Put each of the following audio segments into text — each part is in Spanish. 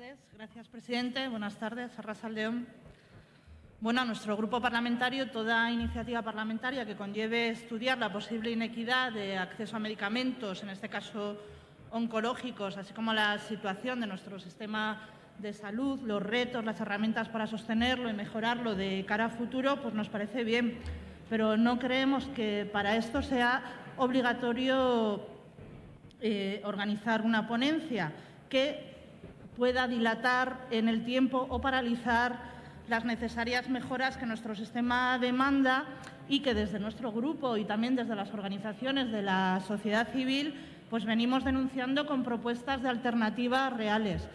todos. Gracias, presidente. Buenas tardes. Arrasa León. Bueno, a nuestro grupo parlamentario, toda iniciativa parlamentaria que conlleve estudiar la posible inequidad de acceso a medicamentos, en este caso oncológicos, así como la situación de nuestro sistema de salud, los retos, las herramientas para sostenerlo y mejorarlo de cara a futuro, pues nos parece bien. Pero no creemos que para esto sea obligatorio eh, organizar una ponencia que pueda dilatar en el tiempo o paralizar las necesarias mejoras que nuestro sistema demanda y que desde nuestro grupo y también desde las organizaciones de la sociedad civil pues venimos denunciando con propuestas de alternativas reales.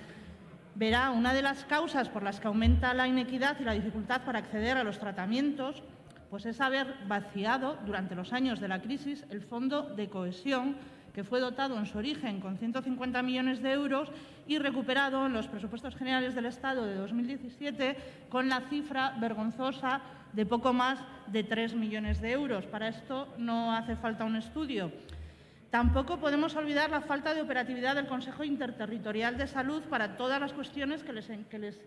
Verá, una de las causas por las que aumenta la inequidad y la dificultad para acceder a los tratamientos pues es haber vaciado durante los años de la crisis el fondo de cohesión que fue dotado en su origen con 150 millones de euros y recuperado en los presupuestos generales del Estado de 2017 con la cifra vergonzosa de poco más de 3 millones de euros. Para esto no hace falta un estudio. Tampoco podemos olvidar la falta de operatividad del Consejo Interterritorial de Salud para todas las cuestiones que les, que les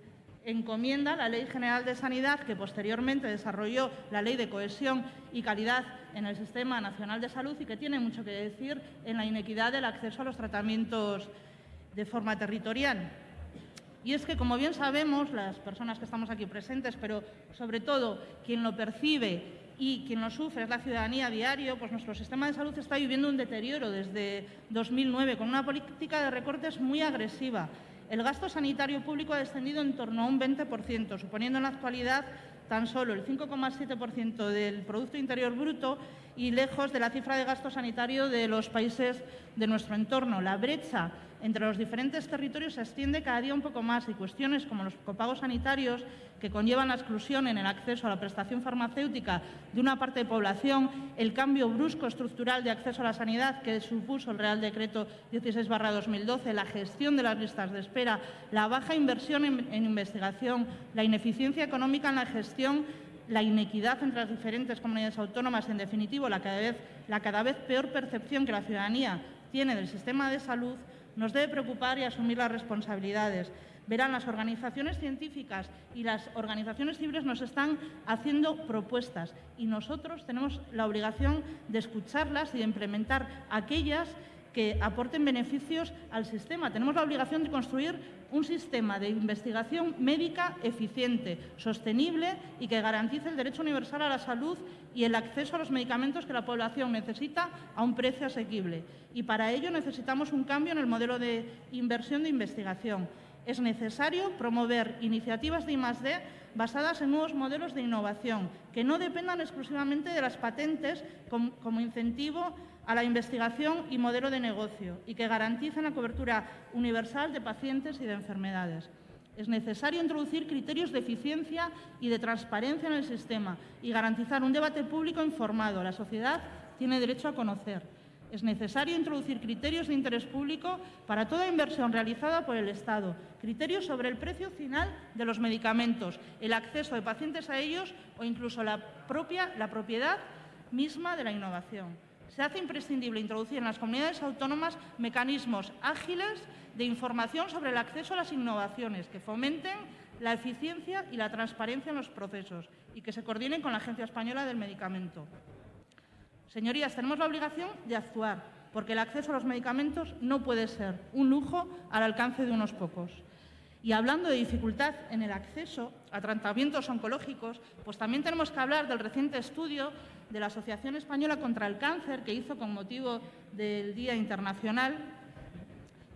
encomienda la Ley General de Sanidad, que posteriormente desarrolló la Ley de Cohesión y Calidad en el Sistema Nacional de Salud y que tiene mucho que decir en la inequidad del acceso a los tratamientos de forma territorial. Y es que, como bien sabemos, las personas que estamos aquí presentes, pero sobre todo quien lo percibe y quien lo sufre es la ciudadanía a diario, pues nuestro sistema de salud está viviendo un deterioro desde 2009 con una política de recortes muy agresiva el gasto sanitario público ha descendido en torno a un 20%, suponiendo en la actualidad tan solo el 5,7% del Producto Interior Bruto y lejos de la cifra de gasto sanitario de los países de nuestro entorno. La brecha entre los diferentes territorios se extiende cada día un poco más y cuestiones como los copagos sanitarios que conllevan la exclusión en el acceso a la prestación farmacéutica de una parte de población, el cambio brusco estructural de acceso a la sanidad que supuso el Real Decreto 16-2012, la gestión de las listas de espera, la baja inversión en, en investigación, la ineficiencia económica en la gestión la inequidad entre las diferentes comunidades autónomas, en definitivo, la cada, vez, la cada vez peor percepción que la ciudadanía tiene del sistema de salud, nos debe preocupar y asumir las responsabilidades. Verán, las organizaciones científicas y las organizaciones civiles nos están haciendo propuestas y nosotros tenemos la obligación de escucharlas y de implementar aquellas que aporten beneficios al sistema. Tenemos la obligación de construir un sistema de investigación médica eficiente, sostenible y que garantice el derecho universal a la salud y el acceso a los medicamentos que la población necesita a un precio asequible. Y para ello necesitamos un cambio en el modelo de inversión de investigación. Es necesario promover iniciativas de I+D basadas en nuevos modelos de innovación, que no dependan exclusivamente de las patentes como, incentivo a la investigación y modelo de negocio y que garanticen la cobertura universal de pacientes y de enfermedades. Es necesario introducir criterios de eficiencia y de transparencia en el sistema y garantizar un debate público informado. La sociedad tiene derecho a conocer. Es necesario introducir criterios de interés público para toda inversión realizada por el Estado, criterios sobre el precio final de los medicamentos, el acceso de pacientes a ellos o incluso la propia la propiedad misma de la innovación. Se hace imprescindible introducir en las comunidades autónomas mecanismos ágiles de información sobre el acceso a las innovaciones que fomenten la eficiencia y la transparencia en los procesos y que se coordinen con la Agencia Española del Medicamento. Señorías, tenemos la obligación de actuar, porque el acceso a los medicamentos no puede ser un lujo al alcance de unos pocos. Y hablando de dificultad en el acceso a tratamientos oncológicos, pues también tenemos que hablar del reciente estudio de la Asociación Española contra el Cáncer que hizo con motivo del Día Internacional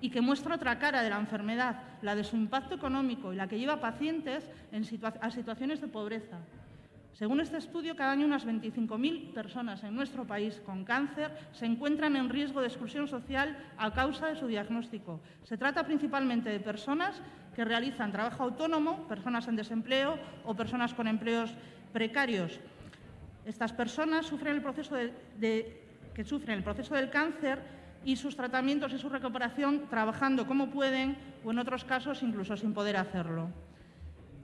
y que muestra otra cara de la enfermedad, la de su impacto económico y la que lleva a pacientes a situaciones de pobreza. Según este estudio, cada año unas 25.000 personas en nuestro país con cáncer se encuentran en riesgo de exclusión social a causa de su diagnóstico. Se trata principalmente de personas que realizan trabajo autónomo, personas en desempleo o personas con empleos precarios. Estas personas sufren el proceso que sufren el proceso del cáncer y sus tratamientos y su recuperación trabajando como pueden o en otros casos incluso sin poder hacerlo.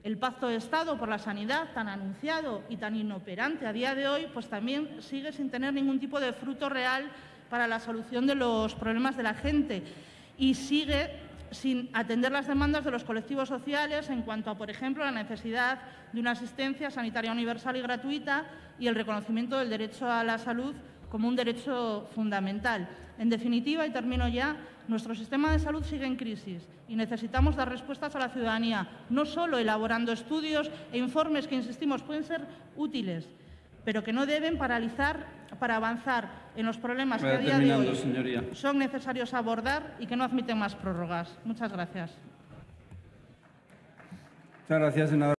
El Pacto de Estado por la Sanidad, tan anunciado y tan inoperante a día de hoy, pues también sigue sin tener ningún tipo de fruto real para la solución de los problemas de la gente y sigue sin atender las demandas de los colectivos sociales en cuanto a, por ejemplo, la necesidad de una asistencia sanitaria universal y gratuita y el reconocimiento del derecho a la salud como un derecho fundamental. En definitiva, y termino ya, nuestro sistema de salud sigue en crisis y necesitamos dar respuestas a la ciudadanía, no solo elaborando estudios e informes que, insistimos, pueden ser útiles, pero que no deben paralizar para avanzar en los problemas que a día de hoy señoría. son necesarios abordar y que no admiten más prórrogas. Muchas gracias. Muchas gracias, senadora.